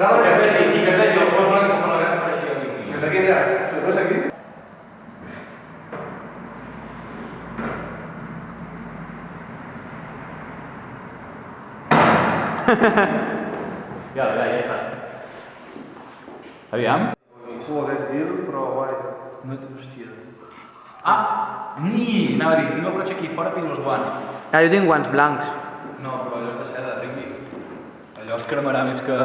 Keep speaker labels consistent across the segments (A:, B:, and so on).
A: Dalt que
B: es vegi, i que es vegi el fons blanc com la gata per així.
C: Que és aquella, si no aquí.
B: ja, ja, ja està. Aviam.
C: Ho hagués dir, però guai.
B: No, hòstia. Ah! Ni! Anava a dir, tinc el cotxe aquí fora, tinc els guants.
A: Ah, jo tinc guants blancs.
B: No, però allò és de seda, Ricky. Allò es cremarà més que...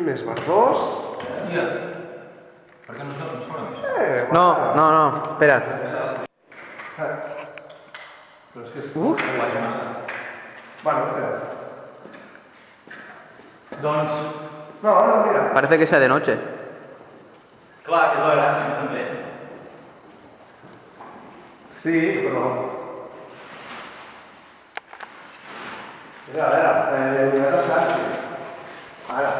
B: ¿Por qué
C: no
B: eh,
C: No, no, no,
A: espera.
C: Pero es que
B: es
C: Bueno, espera. No, no, mira.
A: Parece que sea de noche.
B: claro que es la gràcia,
C: Sí, pero. Mira, a ver eh,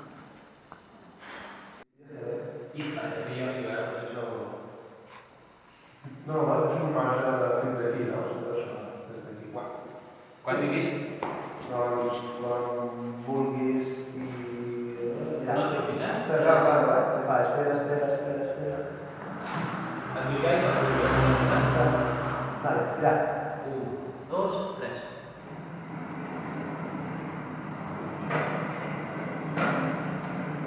B: No, no,
C: és un marge de fins aquí, no? Des d'aquí.
B: Quan, quan diguis?
C: Doncs, quan vulguis i... Eh, ja.
B: No truquis, eh?
C: Però ja, ja, ja. Va, espera, espera, espera, espera.
B: Et diu ja i no truquis.
C: Vale, ja.
B: Un, dos, tres.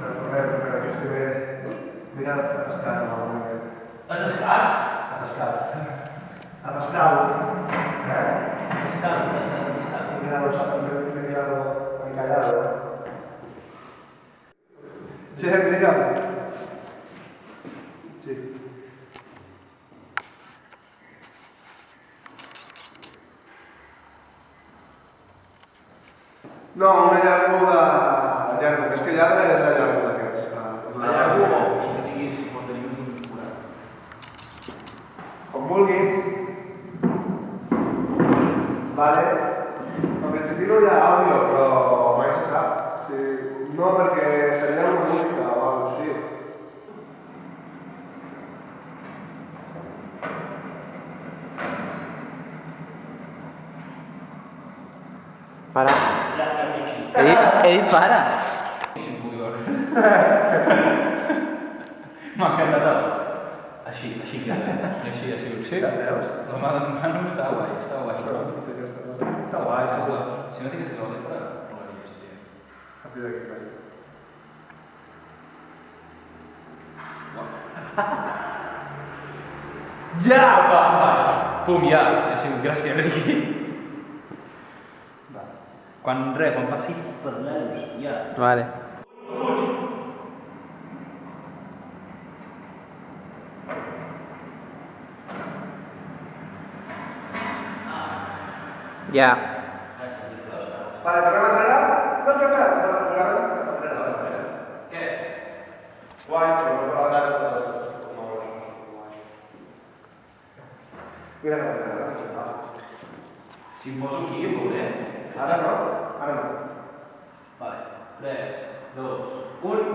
C: Tornem, tornem, que estic bé. Mira, escant. Escant?
B: Pascal.
C: A Pascal. Eh?
B: Pascal, Pascal, Me
C: he quedado, me he quedado muy callado. Sí, digamos. Sí. da... llargo, que
B: es que llarga é esa
C: llarga. colgues. Vale? En principio ya audio, pero vais se saber. No, porque sería una música o
A: ¡Para! Para.
B: Eh, para! ha Així, així que eh? així ha sigut. Sí?
C: Veus?
B: La mà d'en Manu està guai, està guai.
C: Està guai, està guai. Està guai.
B: Si no tienes que volver para no la lleves, tia.
C: A partir d'aquí, quasi.
B: Ja, va, va. Pum, ja. Ha sigut gràcia, Riqui. Va. Quan re, quan passi, parleu, ja.
A: Vale. Puig. Yeah.
C: Vale, tornem a entrenar? No has preparat una programa d'entrenar?
B: Què?
C: Guai, però no farà ah, tant Mira
B: Si em poso aquí, em
C: Ara no? Ara no.
B: Vai, 3, 2, 1...